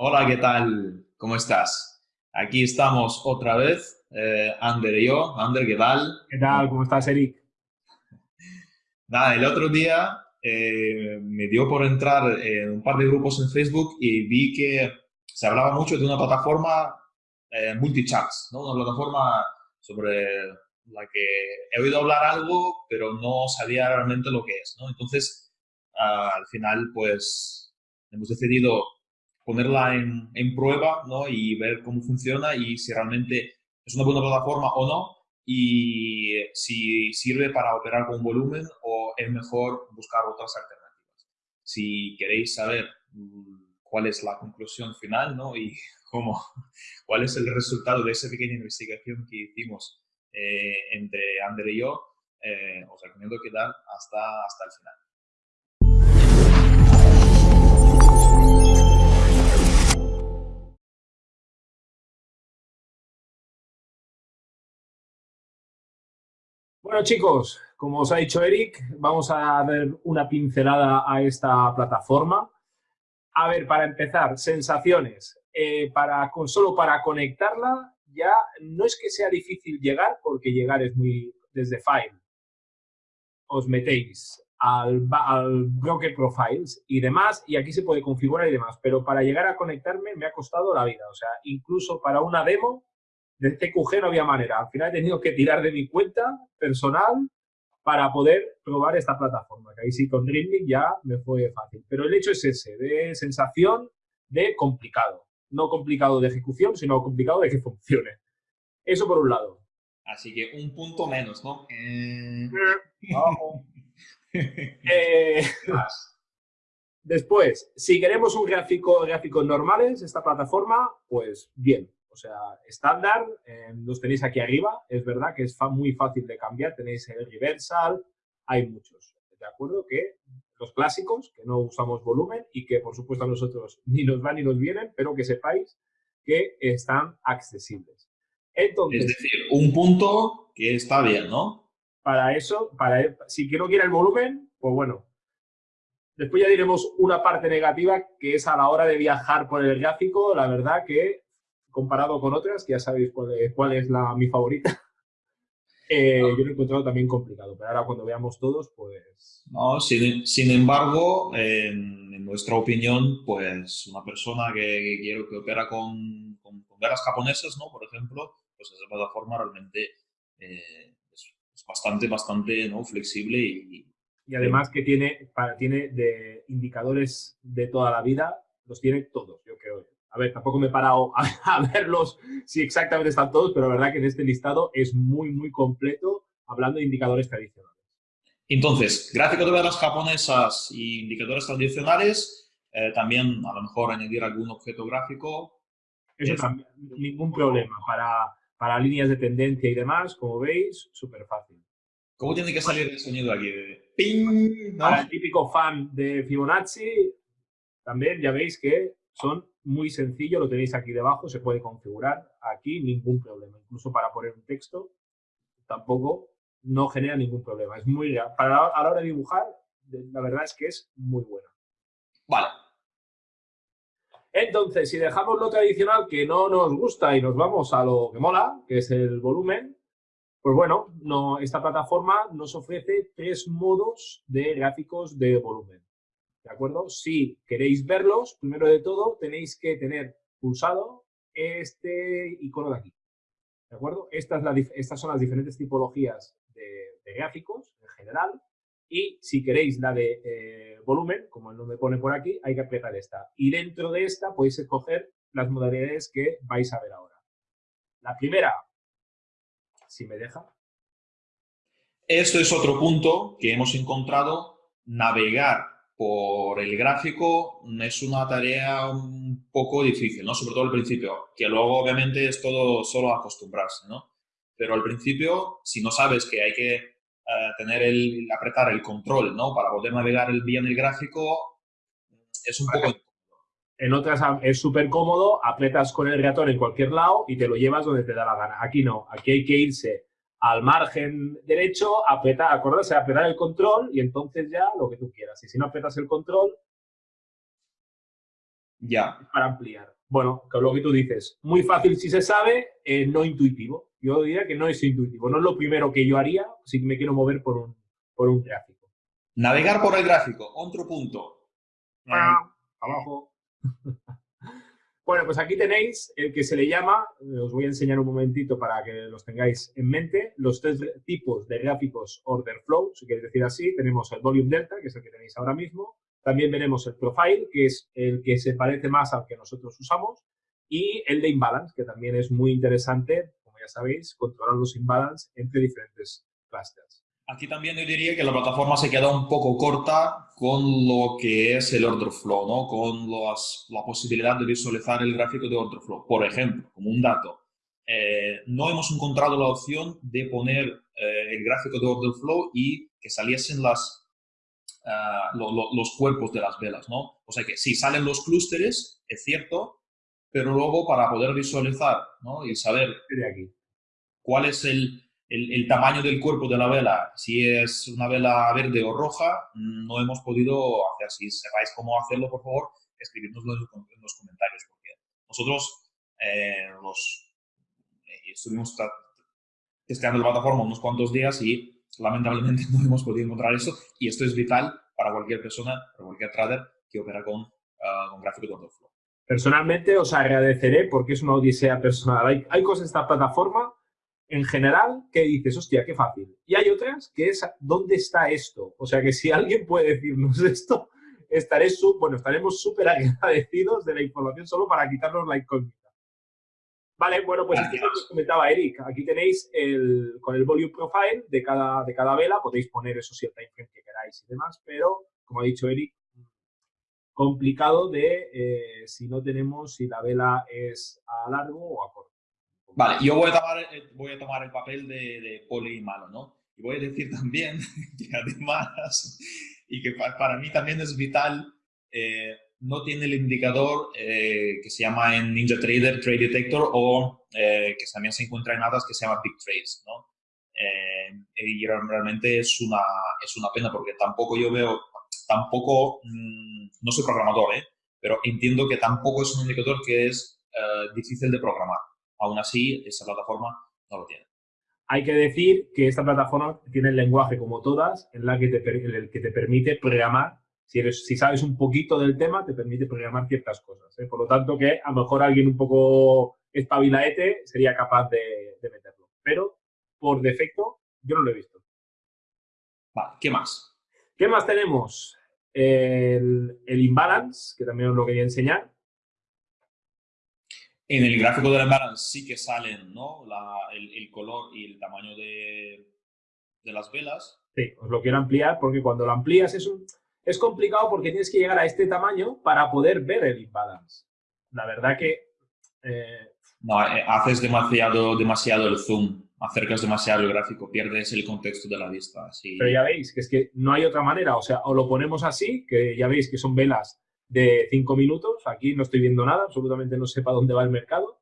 Hola, ¿qué tal? ¿Cómo estás? Aquí estamos otra vez, eh, Ander y yo. Ander, ¿qué tal? ¿Qué tal? ¿Cómo estás, Eric? Nada, el otro día eh, me dio por entrar en un par de grupos en Facebook y vi que se hablaba mucho de una plataforma eh, multichats, ¿no? Una plataforma sobre la que he oído hablar algo, pero no sabía realmente lo que es, ¿no? Entonces, ah, al final, pues, hemos decidido ponerla en, en prueba ¿no? y ver cómo funciona y si realmente es una buena plataforma o no y si sirve para operar con volumen o es mejor buscar otras alternativas. Si queréis saber mm, cuál es la conclusión final ¿no? y cómo, cuál es el resultado de esa pequeña investigación que hicimos eh, entre Ander y yo, eh, os recomiendo quedar hasta, hasta el final. Bueno, chicos, como os ha dicho Eric, vamos a dar una pincelada a esta plataforma. A ver, para empezar, sensaciones. Eh, para, con, solo para conectarla ya no es que sea difícil llegar, porque llegar es muy desde File. Os metéis al, al Broker Profiles y demás, y aquí se puede configurar y demás, pero para llegar a conectarme me ha costado la vida. O sea, incluso para una demo de TQG no había manera. Al final he tenido que tirar de mi cuenta personal para poder probar esta plataforma, que ahí sí con Dreamlink ya me fue fácil. Pero el hecho es ese, de sensación de complicado. No complicado de ejecución, sino complicado de que funcione. Eso por un lado. Así que un punto menos, ¿no? Eh... eh después, si queremos un gráfico, gráficos normales, esta plataforma, pues bien, sea, estándar, eh, los tenéis aquí arriba, es verdad que es muy fácil de cambiar, tenéis el reversal, hay muchos, ¿de acuerdo? Que los clásicos, que no usamos volumen y que por supuesto a nosotros ni nos van ni nos vienen, pero que sepáis que están accesibles. Entonces, es decir, un punto que está bien, ¿no? Para eso, para, si no quiere el volumen, pues bueno. Después ya diremos una parte negativa que es a la hora de viajar por el gráfico, la verdad que comparado con otras, que ya sabéis cuál es, la, mi favorita, eh, yo lo he encontrado también complicado, pero ahora cuando veamos todos, pues... No, sin, sin embargo, en, nuestra opinión, pues una persona que, quiere que opera con, con, velas japonesas, ¿no? Por ejemplo, pues esa plataforma realmente eh, es, bastante, bastante ¿no? flexible y... Y además que tiene, para, tiene de indicadores de toda la vida, los tiene todos, yo creo a ver, tampoco me he parado a, verlos si exactamente están todos, pero la verdad que en este listado es muy, muy completo hablando de indicadores tradicionales. Entonces, gráfico de velas japonesas y indicadores tradicionales, eh, también a lo mejor añadir algún objeto gráfico. Eso también, ningún problema. Para, para líneas de tendencia y demás, como veis, súper fácil. ¿Cómo tiene que salir el sonido aquí? ¡Ping! Para el típico fan de Fibonacci, también ya veis que son muy sencillo, lo tenéis aquí debajo, se puede configurar aquí, ningún problema. Incluso para poner un texto, tampoco no genera ningún problema. Es muy para a la hora de dibujar, la verdad es que es muy buena. Vale. Entonces, si dejamos lo tradicional que no nos gusta y nos vamos a lo que mola, que es el volumen, pues bueno, no, esta plataforma nos ofrece tres modos de gráficos de volumen. ¿De acuerdo? Si queréis verlos, primero de todo tenéis que tener pulsado este icono de aquí, ¿de acuerdo? Estas, son las diferentes tipologías de, gráficos en general y si queréis la de eh, volumen, como el nombre pone por aquí, hay que apretar esta. Y dentro de esta podéis escoger las modalidades que vais a ver ahora. La primera, si me deja. Esto es otro punto que hemos encontrado, navegar por el gráfico es una tarea un poco difícil, ¿no? Sobre todo al principio, que luego obviamente es todo solo acostumbrarse, ¿no? Pero al principio, si no sabes que hay que eh, tener el, apretar el control, ¿no? Para poder navegar el, bien el gráfico, es un poco... En otras es súper cómodo, apretas con el ratón en cualquier lado y te lo llevas donde te da la gana. Aquí no, aquí hay que irse al margen derecho, apretar, acordarse, apretar el control y entonces ya lo que tú quieras. Y si no apretas el control, Ya. Para ampliar. Bueno, que lo que tú dices, muy fácil si se sabe, eh, no intuitivo. Yo diría que no es intuitivo, no es lo primero que yo haría si me quiero mover por un, por un gráfico. Navegar por el gráfico, otro punto. Ah, abajo. Bueno, pues aquí tenéis el que se le llama, eh, os voy a enseñar un momentito para que los tengáis en mente, los tres tipos de gráficos order flow, si queréis decir así. Tenemos el volume delta, que es el que tenéis ahora mismo. También veremos el profile, que es el que se parece más al que nosotros usamos. Y el de imbalance, que también es muy interesante, como ya sabéis, controlar los imbalance entre diferentes clusters. Aquí también yo diría que la plataforma se queda un poco corta con lo que es el order flow, ¿no? con la posibilidad de visualizar el gráfico de order flow. Por ejemplo, como un dato, eh, no hemos encontrado la opción de poner eh, el gráfico de order flow y que saliesen las, ah, los cuerpos de las velas. ¿no? O sea que sí, salen los clústeres, es cierto, pero luego para poder visualizar ¿no? y saber cuál es el, el, tamaño del cuerpo de la vela, si es una vela verde o roja, no hemos podido hacer. Si sepáis cómo hacerlo, por favor, escribidnoslo en los comentarios, porque nosotros eh, eh, estuvimos testeando la plataforma unos cuantos días y lamentablemente no hemos podido encontrar eso y esto es vital para cualquier persona, para cualquier trader que opera con, uh, con gráfico de flow. Personalmente os agradeceré porque es una odisea personal. Hay, hay cosas en esta plataforma en general que dices, hostia, qué fácil. Y hay otras que es, ¿dónde está esto? O sea, que si alguien puede decirnos esto, estaré bueno, estaremos súper agradecidos de la información solo para quitarnos la incógnita. Vale, bueno, pues esto es lo que comentaba Eric. Aquí tenéis el, con el volume profile de cada, de cada vela, podéis poner eso si el timeframe que queráis y demás, pero, como ha dicho Eric, complicado de eh, si no tenemos si la vela es a largo o a corto. Vale, yo voy a tomar, eh, voy a tomar el papel de, de poli malo, ¿no? Y voy a decir también que además, y que para mí también es vital, eh, no tiene el indicador eh, que se llama en NinjaTrader Trade Detector o que también se encuentra en ADAS que se llama Big Trades, ¿no? y realmente es una, es una pena porque tampoco yo veo, tampoco, mm, no soy programador, ¿eh? pero entiendo que tampoco es un indicador que es difícil de programar. Aún así, esa plataforma no lo tiene. Hay que decir que esta plataforma tiene el lenguaje, como todas, en la que te, el que te permite programar. Si, eres, si sabes un poquito del tema, te permite programar ciertas cosas. ¿eh? Por lo tanto, que a lo mejor alguien un poco espabilaete sería capaz de, meterlo. Pero, por defecto, yo no lo he visto. Vale, ¿qué más? ¿Qué más tenemos? El, el imbalance, que también os lo quería enseñar. En el gráfico de la balance sí que salen ¿no? el, color y el tamaño de, las velas. Sí, os lo quiero ampliar porque cuando lo amplías es, un, es complicado porque tienes que llegar a este tamaño para poder ver el imbalance. La verdad que... Eh, no, eh, haces demasiado, demasiado el zoom, acercas demasiado el gráfico, pierdes el contexto de la vista. Pero ya veis que es que no hay otra manera, o sea, o lo ponemos así, que ya veis que son velas de cinco minutos. Aquí no estoy viendo nada, absolutamente no sé para dónde va el mercado.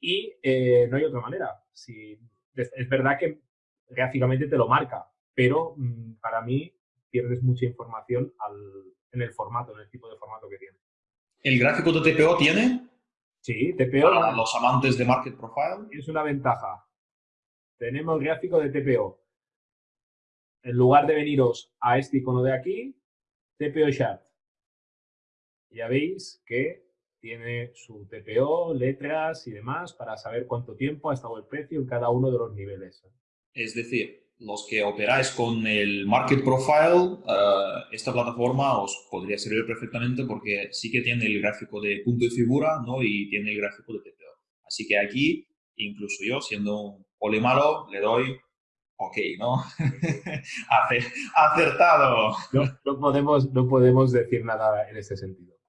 Y eh, no hay otra manera. Si, es verdad que gráficamente te lo marca, pero mm, para mí pierdes mucha información en el formato, en el tipo de formato que tiene. ¿El gráfico de TPO tiene? Sí, TPO. Para los amantes de Market Profile. Es una ventaja. Tenemos el gráfico de TPO. En lugar de veniros a este icono de aquí, TPO Chart ya veis que tiene su TPO, letras y demás para saber cuánto tiempo ha estado el precio en cada uno de los niveles. Es decir, los que operáis con el Market Profile, eh, esta plataforma os podría servir perfectamente porque sí que tiene el gráfico de punto y figura ¿no? y tiene el gráfico de TPO. Así que aquí, incluso yo, siendo un poli malo, le doy ok, ¿no? Acertado. No, podemos, no podemos decir nada en ese sentido.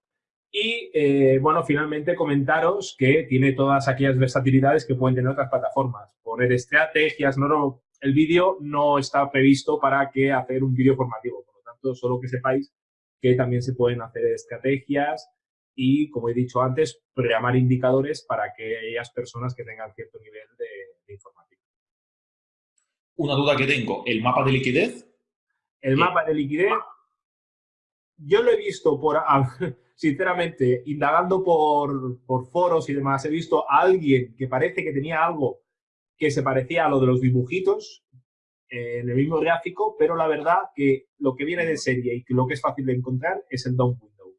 Y, eh, bueno, finalmente comentaros que tiene todas aquellas versatilidades que pueden tener otras plataformas. Poner estrategias, no, no el vídeo no está previsto para que hacer un vídeo formativo. Por lo tanto, solo que sepáis que también se pueden hacer estrategias y, como he dicho antes, programar indicadores para aquellas personas que tengan cierto nivel de, de informática. Una duda que tengo, ¿el mapa de liquidez? El mapa de liquidez, yo lo he visto por... sinceramente, indagando por, por foros y demás, he visto a alguien que parece que tenía algo que se parecía a lo de los dibujitos eh, en el mismo gráfico, pero la verdad que lo que viene de serie y que lo que es fácil de encontrar es el DOM window,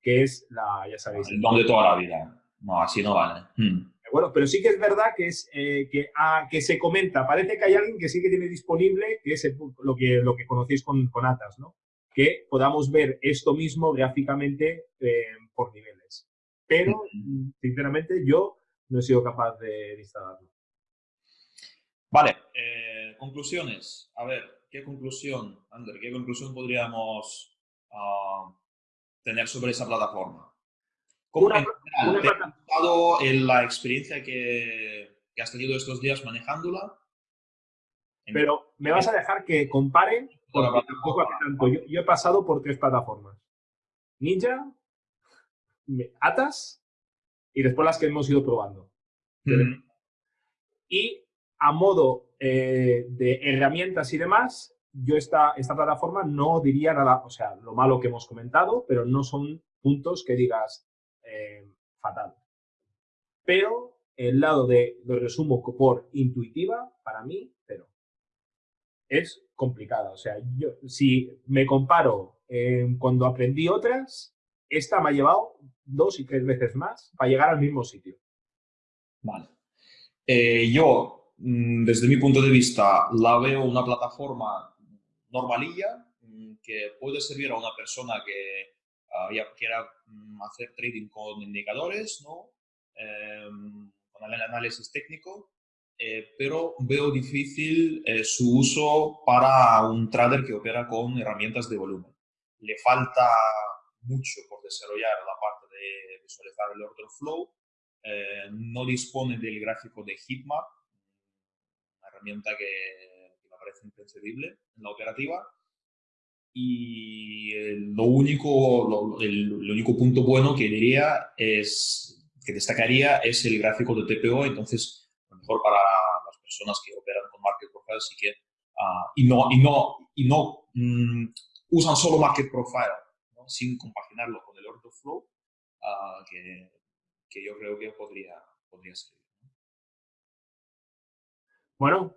que es la, ya sabéis. El DOM de toda la vida. No, así no vale. Hmm. Bueno, pero sí que es verdad que es eh, que, ah, que se comenta, parece que hay alguien que sí que tiene disponible, que es lo, que, lo que conocéis con, con Atas, ¿no? Que podamos ver esto mismo gráficamente eh, por niveles. Pero, sinceramente, yo no he sido capaz de instalarlo. Vale, eh, conclusiones. A ver, ¿qué conclusión, Ander, qué conclusión podríamos ah, tener sobre esa plataforma? ¿Cómo una, ¿te ha gustado la experiencia que, has tenido estos días manejándola? Pero me vas a dejar que compare, porque tampoco hace tanto. Yo, he pasado por tres plataformas. Ninja, Atas y después las que hemos ido probando. Y a modo eh, de herramientas y demás, yo esta, esta plataforma no diría nada, o sea, lo malo que hemos comentado, pero no son puntos que digas eh, fatal. Pero el lado de lo resumo por intuitiva, para mí, es complicada. O sea, yo si me comparo eh, cuando aprendí otras, esta me ha llevado dos y tres veces más para llegar al mismo sitio. Vale. yo Mm, desde mi punto de vista, la veo una plataforma normalilla mm, que puede servir a una persona que quiera mm, hacer trading con indicadores, ¿no? Em, con análisis técnico, eh, pero veo difícil eh, su uso para un trader que opera con herramientas de volumen. Le falta mucho por desarrollar la parte de visualizar el order flow, eh, no dispone del gráfico de heatmap, herramienta que, me parece imprescindible en la operativa. Y lo único, el, único punto bueno que diría es, que destacaría es el gráfico de TPO, entonces, lo mejor para las personas que operan con Market Profile sí que, uh, y no, y no, y no mm, usan solo Market Profile, sin compaginarlo con el Order Flow, uh, que, que, yo creo que podría, podría ser. Bueno,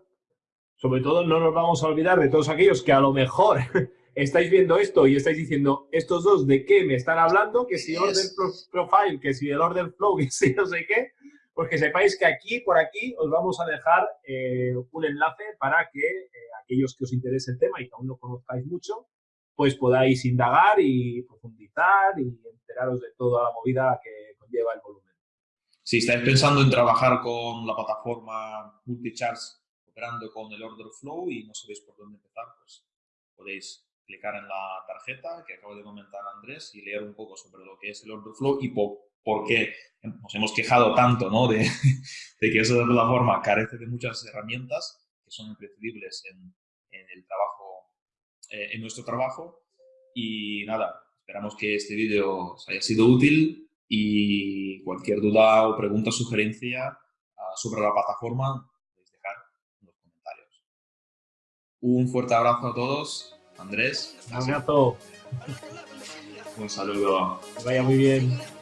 sobre todo no nos vamos a olvidar de todos aquellos que a lo mejor estáis viendo esto y estáis diciendo, estos dos de qué me están hablando, que si order profile, que si el order flow, que si no sé qué, pues que sepáis que aquí, por aquí, os vamos a dejar eh, un enlace para que eh, aquellos que os interese el tema y que aún no conozcáis mucho, pues podáis indagar y profundizar y enteraros de toda la movida que conlleva el volumen. Si estáis pensando en trabajar con la plataforma Multicharts operando con el order flow y no sabéis por dónde empezar, pues podéis clicar en la tarjeta que acabo de comentar Andrés y leer un poco sobre lo que es el order flow y por, qué nos hemos quejado tanto ¿no? de, de, que esa plataforma carece de muchas herramientas que son imprescindibles en, en el trabajo, eh, en nuestro trabajo. Y nada, esperamos que este vídeo os haya sido útil y cualquier duda o pregunta o sugerencia ah, sobre la plataforma podéis dejar en los comentarios. Un fuerte abrazo a todos. Andrés. Un abrazo. Un saludo. vaya muy bien.